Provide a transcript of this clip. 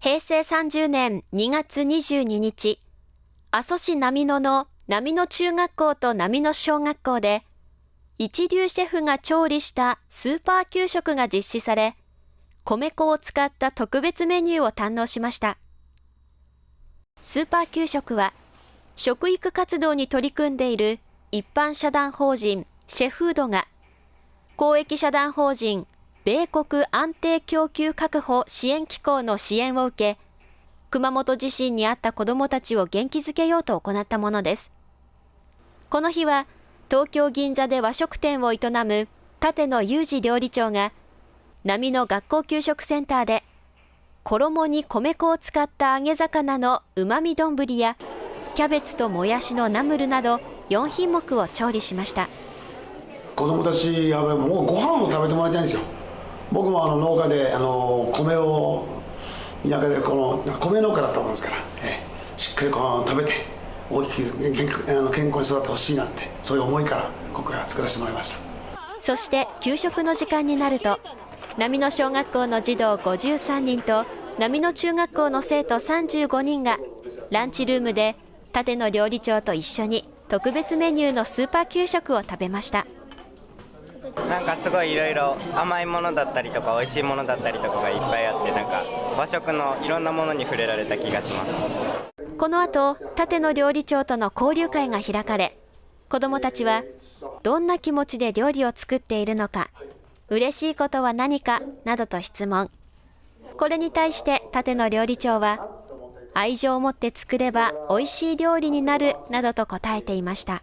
平成30年2月22日、阿蘇市波野の波野中学校と波野小学校で、一流シェフが調理したスーパー給食が実施され、米粉を使った特別メニューを堪能しました。スーパー給食は、食育活動に取り組んでいる一般社団法人シェフードが、公益社団法人米国安定供給確保支援機構の支援を受け、熊本地震にあった子どもたちを元気づけようと行ったものです。この日は、東京銀座で和食店を営む立野裕二料理長が、波の学校給食センターで、衣に米粉を使った揚げ魚のうまみ丼や、キャベツともやしのナムルなど4品目を調理しました子供たちはもうご飯を食べてもらいたいんですよ僕もあの農家であの米を田舎でこの米農家だったもんですから、えしっかりご飯を食べて大きく健あの健康に育ってほしいなってそういう思いから今回は作らせてもらいました。そして給食の時間になると波野小学校の児童53人と波野中学校の生徒35人がランチルームで立野料理長と一緒に特別メニューのスーパー給食を食べました。なんかすごいいろいろ甘いものだったりとか美味しいものだったりとかがいっぱいあってなんか和食のいろんなものに触れられた気がしますこの後立野料理長との交流会が開かれ子どもたちはどんな気持ちで料理を作っているのか嬉しいことは何かなどと質問これに対して立野料理長は愛情を持って作れば美味しい料理になるなどと答えていました。